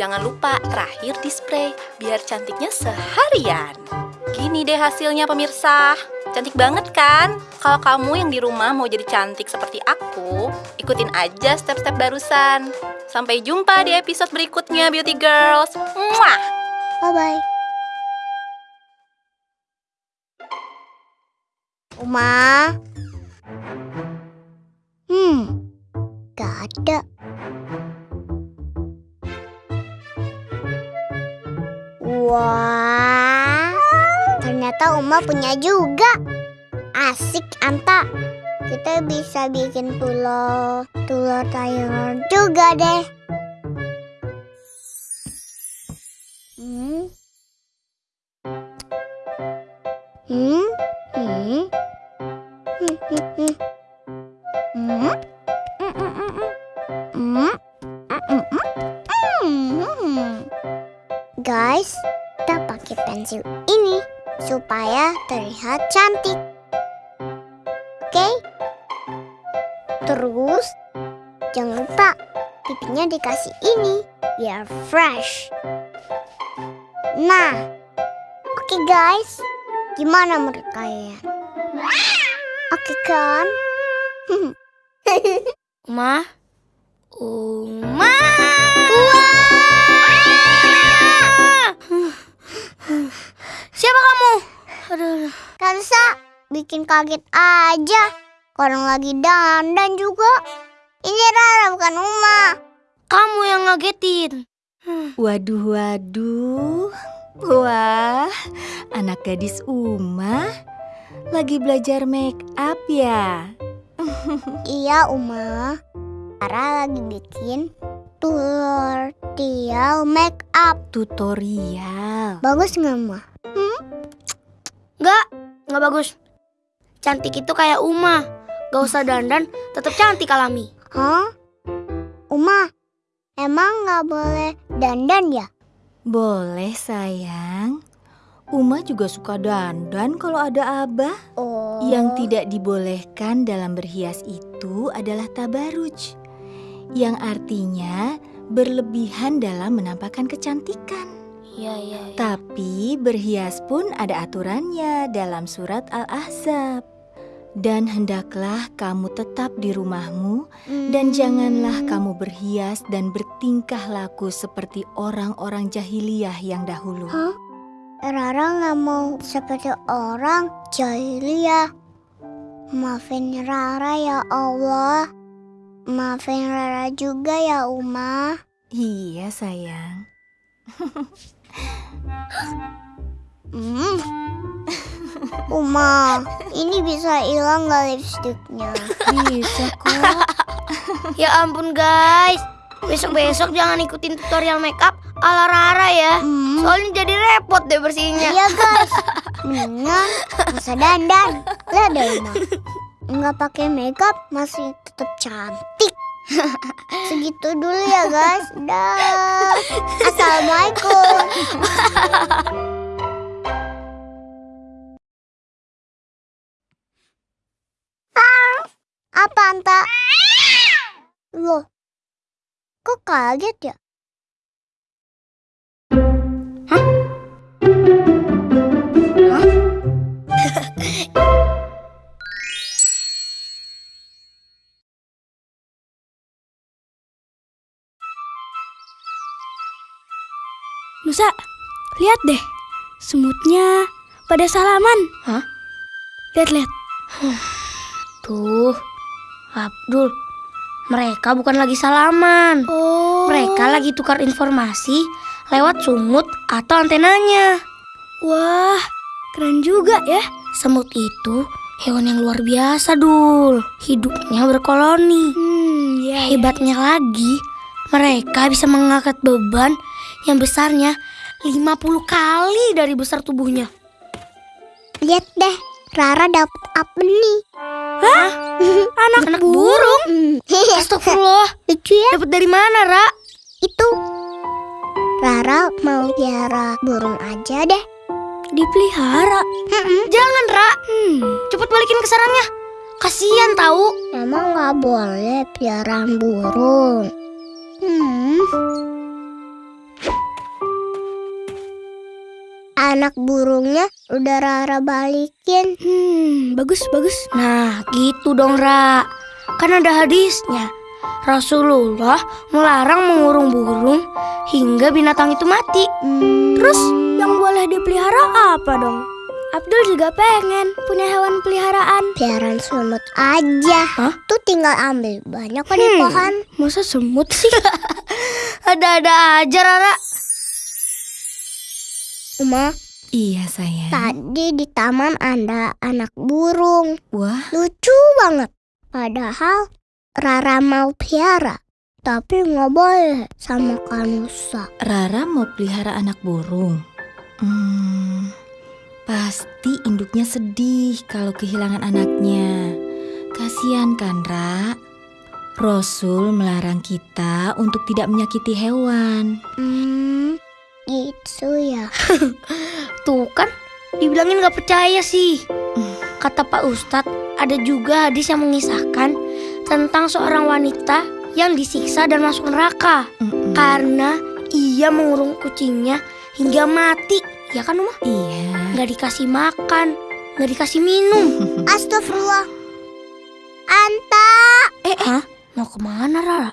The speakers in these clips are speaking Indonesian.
Jangan lupa terakhir di spray biar cantiknya seharian. Gini deh hasilnya pemirsa. Cantik banget kan? Kalau kamu yang di rumah mau jadi cantik seperti aku, ikutin aja step-step barusan. Sampai jumpa di episode berikutnya Beauty Girls. Muah! Bye-bye. Uma. Hmm, gak ada. Wah, ternyata Uma punya juga. Asik, Anta. Kita bisa bikin telur, telur sayur juga deh. Hmm. Hmm. Hmm. Hmm. Hmm. Hmm. Hmm. Hmm. Hmm. Hmm. Hmm. Hmm. Guys, pensil ini supaya terlihat cantik. Oke? Terus, jangan lupa pipinya dikasih ini biar fresh. Nah, oke guys, gimana menurut kalian? Oke kan? Uma? Uma? Siapa kamu? Aduh, bisa bikin kaget aja. Orang lagi dandan juga. Ini Rara bukan Uma. kamu yang ngagetin. Waduh, waduh. Wah, anak gadis Uma lagi belajar make up ya. Iya Uma. Rara lagi bikin tutorial make up. Tutorial. Bagus nggak Ma? Enggak, enggak bagus. Cantik itu kayak Uma. Gak usah dandan, tetap cantik alami. Hah? Uma, emang nggak boleh dandan ya? Boleh sayang. Uma juga suka dandan kalau ada abah. Oh. Yang tidak dibolehkan dalam berhias itu adalah tabaruj. Yang artinya berlebihan dalam menampakkan kecantikan. Iya, iya, iya. Tapi berhias pun ada aturannya dalam surat Al-Ahzab. Dan hendaklah kamu tetap di rumahmu dan Hmm. janganlah kamu berhias dan bertingkah laku seperti orang-orang jahiliyah yang dahulu. Hah? Rara nggak mau seperti orang jahiliyah. Maafin Rara ya Allah. Maafin Rara juga ya Uma. Iya sayang. Hmm. Uma, ini bisa hilang nggak lipstiknya? Bisa kok. Ya ampun guys. Besok-besok jangan ikutin tutorial makeup ala Rara ya. Hmm. Soalnya jadi repot deh bersihinnya. Iya guys, mendingan usah dandan. Lihat deh Uma, nggak pakai makeup masih tetap cantik. Segitu dulu ya guys. Dah. Assalamualaikum. Ah, Apa Anta? Loh, kok kaget ya? Nusa, lihat deh. Semutnya pada salaman. Hah? Lihat-lihat. Tuh, Abdul. Mereka bukan lagi salaman. Oh. Mereka lagi tukar informasi lewat sumut atau antenanya. Wah, keren juga ya. Semut itu hewan yang luar biasa, Dul. Hidupnya berkoloni. Hmm, ya. ya. Hebatnya lagi, mereka bisa mengangkat beban yang besarnya 50 kali dari besar tubuhnya. Lihat deh, Rara dapat apa nih? Anak, Anak burung? Astagfirullah. Lucu ya? Dapat dari mana, Ra? Itu. Rara mau piara burung aja deh. Dipelihara. Jangan, Ra. Hmm. Cepet balikin ke sarangnya. Kasihan tahu. Emang nggak boleh piaraan burung. Hmm. Anak burungnya udah Rara balikin. Hmm, bagus bagus. Nah, gitu dong, Ra. Kan ada hadisnya. Rasulullah melarang mengurung burung hingga binatang itu mati. Hmm, Terus yang boleh dipelihara apa dong? Abdul juga pengen punya hewan peliharaan. piaran semut aja. Hah? Tuh tinggal ambil banyak kok di Hmm. pohon. Masa semut sih? Ada-ada aja, Rara. Uma, Iya sayang. tadi di taman ada anak burung. Wah, Lucu banget. Padahal Rara mau piara. Tapi nggak boleh sama Kanusa. Rara mau pelihara anak burung. Hmm, pasti induknya sedih kalau kehilangan anaknya. Kasihan kan, Ra? Rasul melarang kita untuk tidak menyakiti hewan. Hmm, gitu ya. Tuh kan, dibilangin gak percaya sih. Kata Pak Ustadz, ada juga hadis yang mengisahkan tentang seorang wanita yang disiksa dan masuk neraka Mm-mm. karena ia mengurung kucingnya hingga mati. Ya kan, Uma? Iya. Gak dikasih makan, gak dikasih minum. Astagfirullah. Anta. Eh, hah? Mau ke mana, Rara?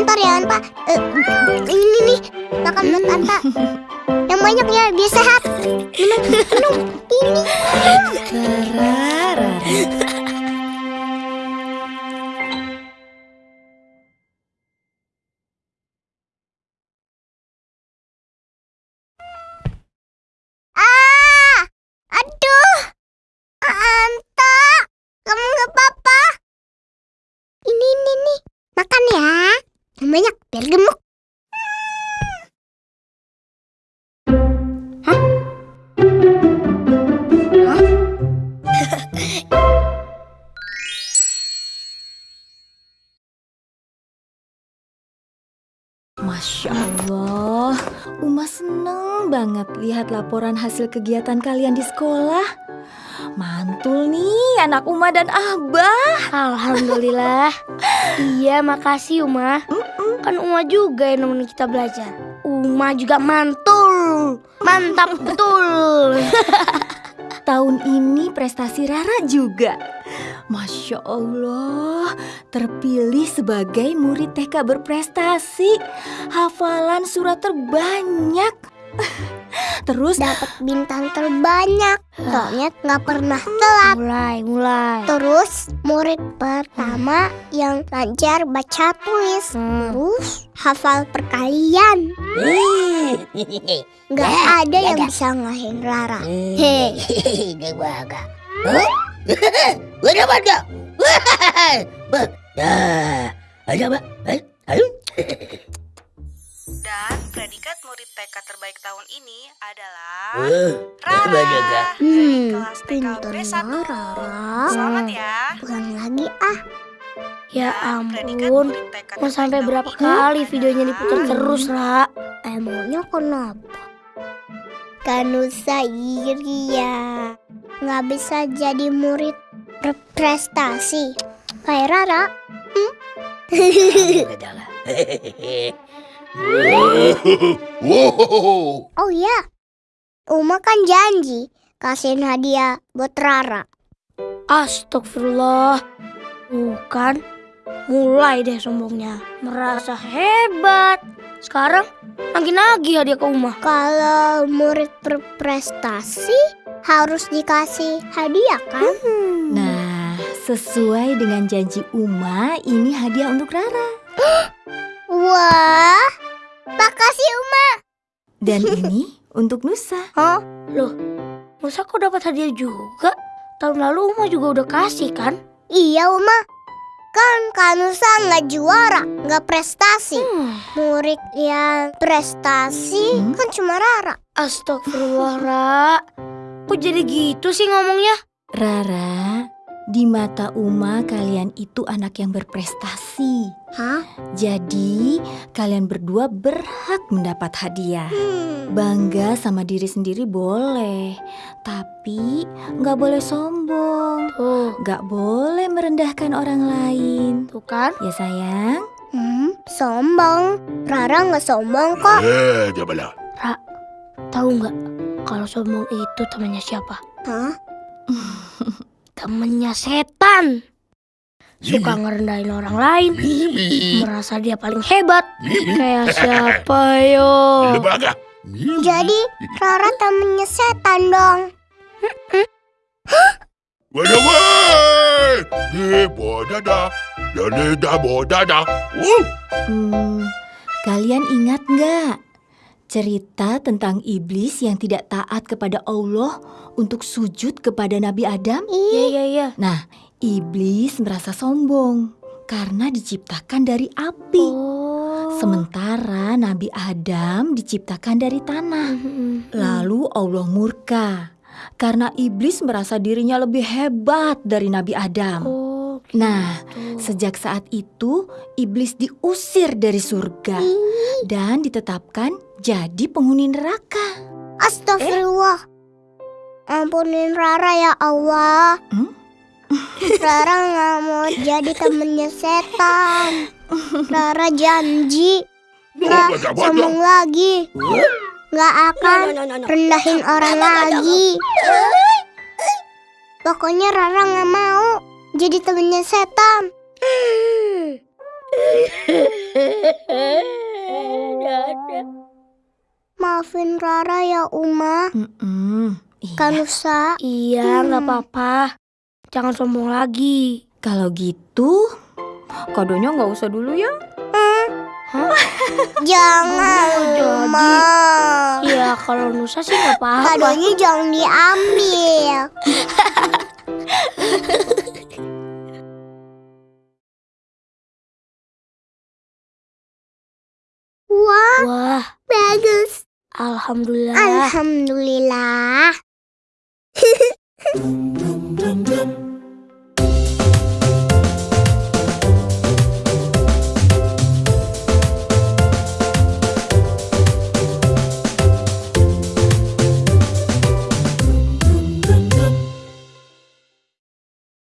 Sebentar ya Anta. Eh, ini nih, makan buat Anta. Yang banyak ya, biar sehat. Minum, minum. Ini. Rara, Yang Masya Allah, Uma seneng banget lihat laporan hasil kegiatan kalian di sekolah. Mantul nih anak Uma dan Abah. Alhamdulillah. iya, makasih Uma. Kan Uma juga yang nemenin kita belajar. Uma juga mantul. Mantap betul. Tahun ini prestasi Rara juga. Masya Allah, terpilih sebagai murid TK berprestasi. Hafalan surat terbanyak. Terus Dapat bintang terbanyak. Soalnya nggak pernah telat. mulai, mulai. Terus murid pertama yang lancar baca tulis. Hmm. Terus hafal perkalian. Nggak ada yang bisa ngalahin Rara. Hei, Ada ada. Ada apa? Ayo. Dan predikat murid TK terbaik tahun ini adalah Eh, Rara. Hmm, kelas TK pinternya B1. Rara. Selamat ya. Bukan lagi ah. Ya ampun. Mau sampai berapa kali videonya diputar Hmm. terus, Ra? Emangnya kenapa? Kanusa iri ya. Nggak bisa jadi murid berprestasi. Kayak Rara. Wow. Oh iya. Uma kan janji kasihin hadiah buat Rara. Astagfirullah. Bukan. Mulai deh sombongnya. Merasa hebat. Sekarang nagih-nagih hadiah ke Uma. Kalau murid berprestasi harus dikasih hadiah kan? Nah, sesuai dengan janji Uma, ini hadiah untuk Rara. Wah, makasih Uma. Dan ini untuk Nusa. Hah? Loh, masa kau dapat hadiah juga? Tahun lalu Uma juga udah kasih kan? Iya Uma. Kan Kanusa nggak juara, nggak prestasi. Hmm. Murid yang prestasi Hmm? kan cuma Rara. Astagfirullah, Ra. Kok jadi gitu sih ngomongnya? Rara, di mata Uma kalian itu anak yang berprestasi. Hah? Jadi, kalian berdua berhak mendapat hadiah. Hmm. Bangga sama diri sendiri boleh, tapi nggak boleh sombong. Tuh, Nggak boleh merendahkan orang lain. tuh kan? Ya sayang? Hmm, sombong. Rara nggak sombong kok. Eh, jabala. Tahu nggak kalau sombong itu temannya siapa? Hah? Temennya setan. Suka ngerendahin orang lain, Mimi. merasa dia paling hebat. Mimi. Kayak siapa yo? Jadi Rara temennya setan dong. Wada wai. Ye bodada. Bodada. Uh. Hmm, kalian ingat nggak cerita tentang iblis yang tidak taat kepada Allah untuk sujud kepada Nabi Adam? Iya iya iya. Nah, iblis merasa sombong karena diciptakan dari api. Oh. Sementara Nabi Adam diciptakan dari tanah. Mm-mm. Lalu Allah murka karena iblis merasa dirinya lebih hebat dari Nabi Adam. Oh. Nah, gitu. sejak saat itu iblis diusir dari surga dan ditetapkan jadi penghuni neraka. Astagfirullah. Ampunin Rara ya Allah. Hmm? Rara nggak mau jadi temennya setan. Rara janji nggak sombong lagi. Nggak akan rendahin orang lagi. Pokoknya Rara nggak mau jadi temennya setan. Maafin Rara ya Uma. Mm-mm. Iya. Kanusa. Iya, nggak apa-apa. Jangan sombong lagi. Kalau gitu, kadonya nggak usah dulu ya. Jangan jadi. Uma. Iya, kalau Nusa sih nggak apa-apa. Kadonya jangan diambil. Wah, Wah, bagus. alhamdulillah. Alhamdulillah.